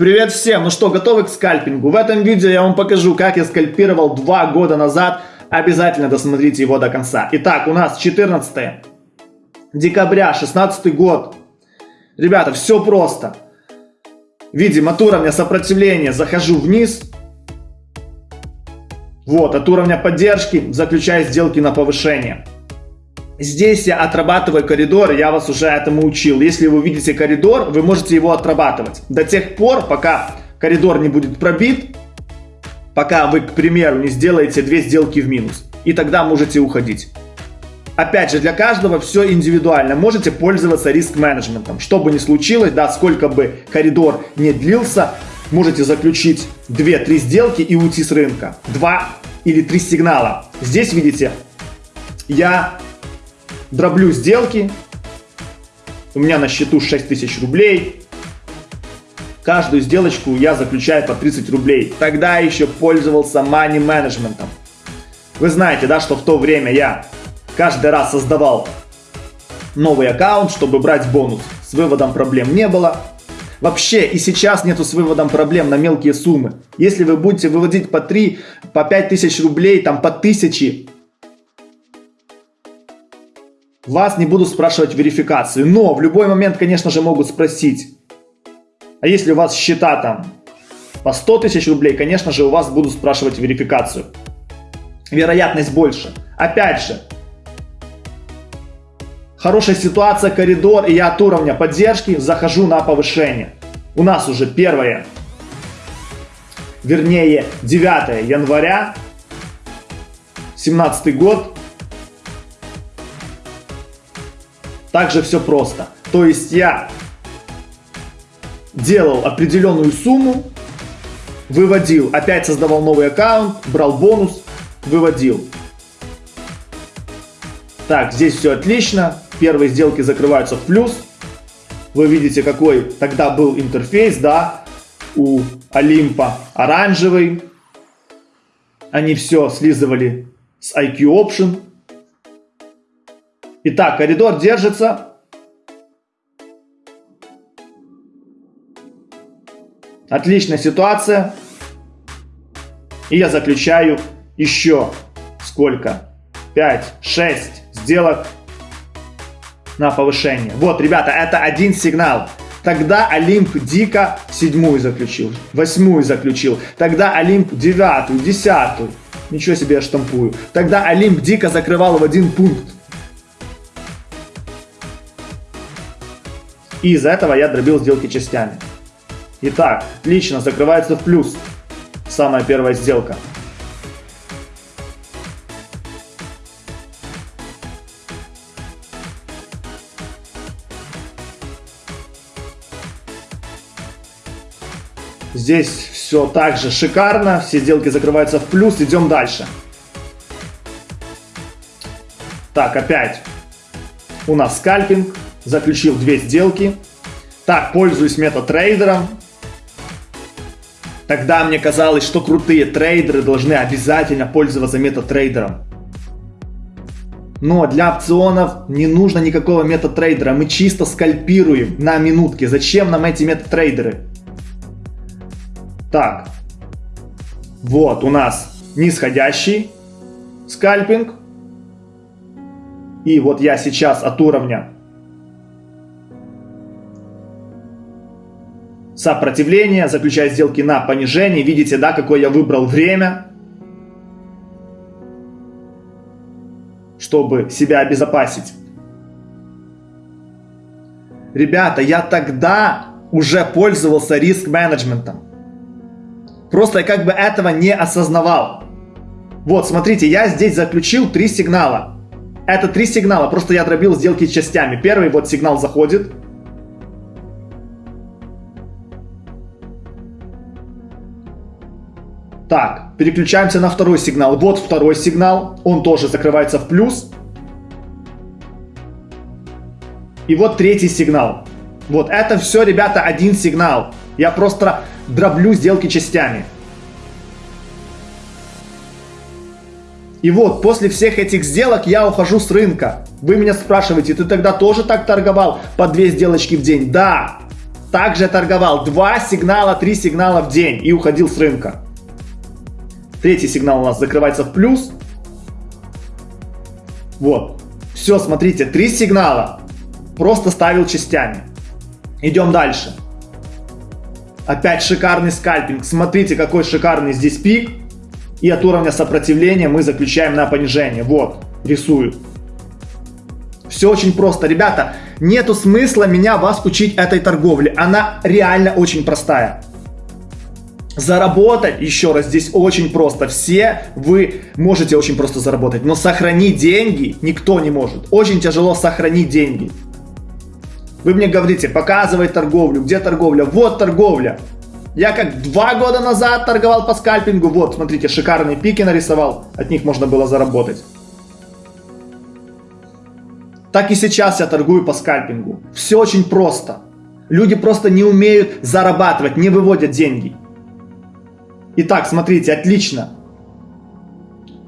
Привет всем! Ну что, готовы к скальпингу? В этом видео я вам покажу, как я скальпировал два года назад. Обязательно досмотрите его до конца. Итак, у нас 14 декабря, 16 год. Ребята, все просто. Видим от уровня сопротивления захожу вниз. Вот, от уровня поддержки заключаю сделки на повышение. Здесь я отрабатываю коридор, я вас уже этому учил. Если вы видите коридор, вы можете его отрабатывать. До тех пор, пока коридор не будет пробит, пока вы, к примеру, не сделаете две сделки в минус. И тогда можете уходить. Опять же, для каждого все индивидуально. Можете пользоваться риск-менеджментом. Что бы ни случилось, да, сколько бы коридор не длился, можете заключить 2-3 сделки и уйти с рынка. 2 или 3 сигнала. Здесь, видите, я дроблю сделки. У меня на счету 6000 рублей. Каждую сделочку я заключаю по 30 рублей. Тогда еще пользовался money менеджментом. Вы знаете, да, что в то время я каждый раз создавал новый аккаунт, чтобы брать бонус. С выводом проблем не было. Вообще и сейчас нету с выводом проблем на мелкие суммы. Если вы будете выводить по 3, по 5 тысяч рублей, там по 1000, вас не буду спрашивать верификацию, но в любой момент, конечно же, могут спросить, а если у вас счета там по 100 тысяч рублей, конечно же, у вас будут спрашивать верификацию. Вероятность больше. Опять же, хорошая ситуация, коридор, и я от уровня поддержки захожу на повышение. У нас уже первое, вернее 9 января, 17 год, Также все просто. То есть я делал определенную сумму, выводил, опять создавал новый аккаунт, брал бонус, выводил. Так, здесь все отлично. Первые сделки закрываются в плюс. Вы видите, какой тогда был интерфейс, да, у Олимпа оранжевый. Они все слизывали с IQ Option. Итак, коридор держится. Отличная ситуация. И я заключаю еще сколько? 5, 6 сделок на повышение. Вот, ребята, это один сигнал. Тогда Олимп дико седьмую заключил, восьмую заключил. Тогда Олимп девятую, десятую. Ничего себе я штампую. Тогда Олимп дико закрывал в один пункт. И из-за этого я дробил сделки частями. Итак, отлично, закрывается в плюс. Самая первая сделка. Здесь все так же шикарно, все сделки закрываются в плюс, идем дальше. Так, опять у нас скальпинг, заключил две сделки. Так, пользуюсь метатрейдером. Тогда мне казалось, что крутые трейдеры должны обязательно пользоваться метатрейдером. Но для опционов не нужно никакого метатрейдера. Мы чисто скальпируем на минутке. Зачем нам эти метатрейдеры? Так. Вот у нас нисходящий скальпинг. И вот я сейчас от уровня сопротивление, заключая сделки на понижение. Видите, да, какое я выбрал время, чтобы себя обезопасить. Ребята, я тогда уже пользовался риск-менеджментом. Просто я как бы этого не осознавал. Вот, смотрите, я здесь заключил три сигнала. Это три сигнала, просто я дробил сделки частями. Первый вот сигнал заходит, Так, переключаемся на второй сигнал. Вот второй сигнал, он тоже закрывается в плюс. И вот третий сигнал. Вот это все, ребята, один сигнал. Я просто дроблю сделки частями. И вот, после всех этих сделок я ухожу с рынка. Вы меня спрашиваете, ты тогда тоже так торговал по две сделочки в день? Да. также торговал. Два сигнала, три сигнала в день и уходил с рынка. Третий сигнал у нас закрывается в плюс. Вот. Все, смотрите, три сигнала. Просто ставил частями. Идем дальше. Опять шикарный скальпинг. Смотрите, какой шикарный здесь пик. И от уровня сопротивления мы заключаем на понижение. Вот, рисую. Все очень просто. Ребята, нету смысла меня вас учить этой торговле. Она реально очень простая. Заработать, еще раз, здесь очень просто. Все вы можете очень просто заработать, но сохранить деньги никто не может. Очень тяжело сохранить деньги. Вы мне говорите, показывай торговлю, где торговля? Вот торговля. Я как два года назад торговал по скальпингу. Вот, смотрите, шикарные пики нарисовал. От них можно было заработать. Так и сейчас я торгую по скальпингу. Все очень просто. Люди просто не умеют зарабатывать, не выводят деньги. Итак, смотрите, отлично.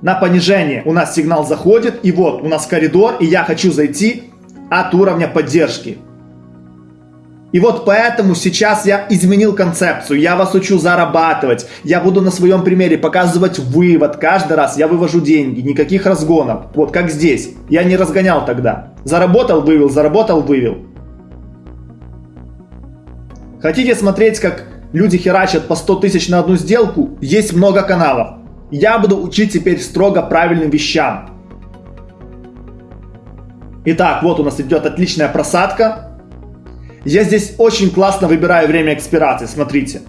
На понижение у нас сигнал заходит, и вот у нас коридор, и я хочу зайти от уровня поддержки. И вот поэтому сейчас я изменил концепцию, я вас учу зарабатывать, я буду на своем примере показывать вывод, каждый раз я вывожу деньги, никаких разгонов, вот как здесь, я не разгонял тогда, заработал, вывел, заработал, вывел. Хотите смотреть, как люди херачат по 100 тысяч на одну сделку? Есть много каналов. Я буду учить теперь строго правильным вещам. Итак, вот у нас идет отличная просадка. Я здесь очень классно выбираю время экспирации, смотрите.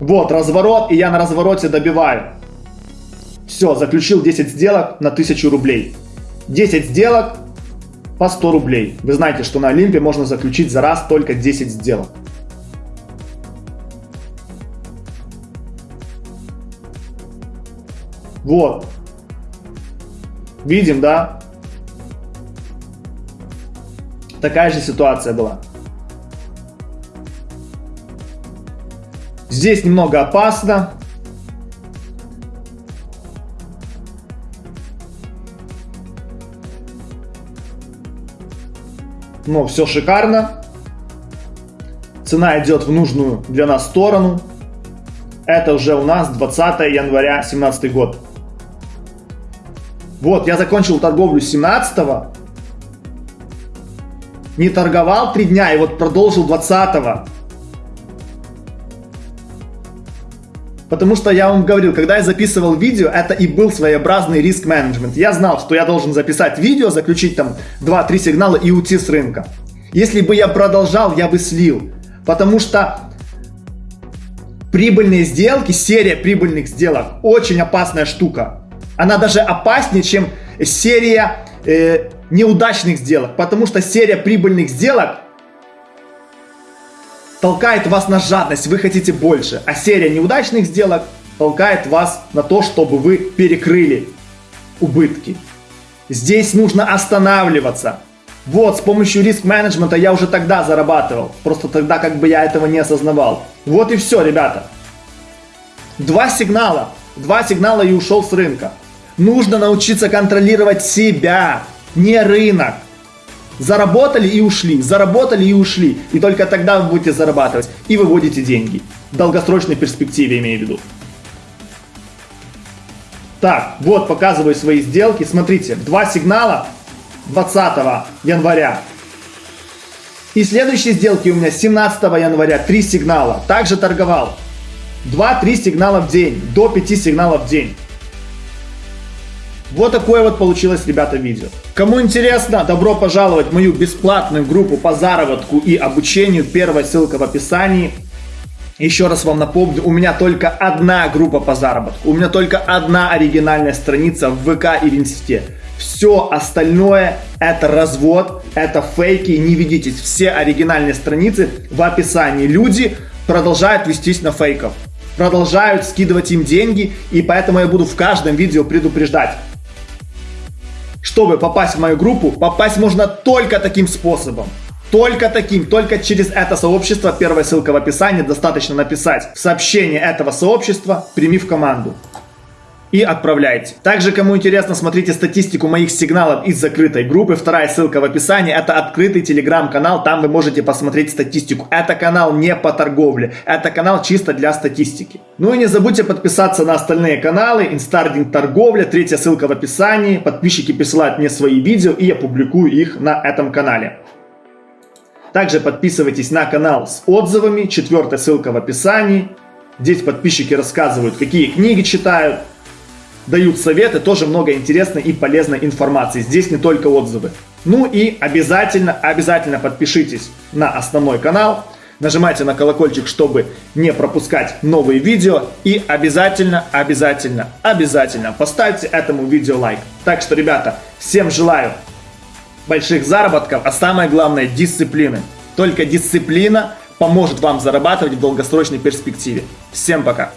Вот разворот, и я на развороте добиваю. Все, заключил 10 сделок на 1000 рублей. 10 сделок по 100 рублей. Вы знаете, что на Олимпе можно заключить за раз только 10 сделок. Вот. Видим, да? Такая же ситуация была. Здесь немного опасно. Но все шикарно. Цена идет в нужную для нас сторону. Это уже у нас 20 января 2017 год. Вот, я закончил торговлю 17 -го не торговал 3 дня и вот продолжил 20-го. Потому что я вам говорил, когда я записывал видео, это и был своеобразный риск менеджмент. Я знал, что я должен записать видео, заключить там 2-3 сигнала и уйти с рынка. Если бы я продолжал, я бы слил. Потому что прибыльные сделки, серия прибыльных сделок, очень опасная штука. Она даже опаснее, чем серия э, неудачных сделок, потому что серия прибыльных сделок толкает вас на жадность, вы хотите больше, а серия неудачных сделок толкает вас на то, чтобы вы перекрыли убытки. Здесь нужно останавливаться. Вот, с помощью риск-менеджмента я уже тогда зарабатывал. Просто тогда как бы я этого не осознавал. Вот и все, ребята. Два сигнала. Два сигнала и ушел с рынка. Нужно научиться контролировать себя не рынок. Заработали и ушли, заработали и ушли. И только тогда вы будете зарабатывать и выводите деньги. В долгосрочной перспективе имею в виду. Так, вот показываю свои сделки. Смотрите, два сигнала 20 января. И следующие сделки у меня 17 января, три сигнала. Также торговал. 2-3 сигнала в день, до 5 сигналов в день. Вот такое вот получилось, ребята, видео. Кому интересно, добро пожаловать в мою бесплатную группу по заработку и обучению. Первая ссылка в описании. Еще раз вам напомню, у меня только одна группа по заработку. У меня только одна оригинальная страница в ВК и в Инсте. Все остальное это развод, это фейки, не ведитесь. Все оригинальные страницы в описании. Люди продолжают вестись на фейков. Продолжают скидывать им деньги, и поэтому я буду в каждом видео предупреждать. Чтобы попасть в мою группу, попасть можно только таким способом. Только таким, только через это сообщество, первая ссылка в описании, достаточно написать в сообщение этого сообщества «Прими в команду». И отправляйте. Также, кому интересно, смотрите статистику моих сигналов из закрытой группы. Вторая ссылка в описании. Это открытый телеграм-канал, там вы можете посмотреть статистику. Это канал не по торговле, это канал чисто для статистики. Ну и не забудьте подписаться на остальные каналы. Инстардинг торговля, третья ссылка в описании. Подписчики присылают мне свои видео и я публикую их на этом канале. Также подписывайтесь на канал с отзывами, четвертая ссылка в описании. Здесь подписчики рассказывают, какие книги читают, дают советы, тоже много интересной и полезной информации. Здесь не только отзывы. Ну и обязательно, обязательно подпишитесь на основной канал, нажимайте на колокольчик, чтобы не пропускать новые видео и обязательно, обязательно, обязательно поставьте этому видео лайк. Так что, ребята, всем желаю больших заработков, а самое главное дисциплины. Только дисциплина поможет вам зарабатывать в долгосрочной перспективе. Всем пока!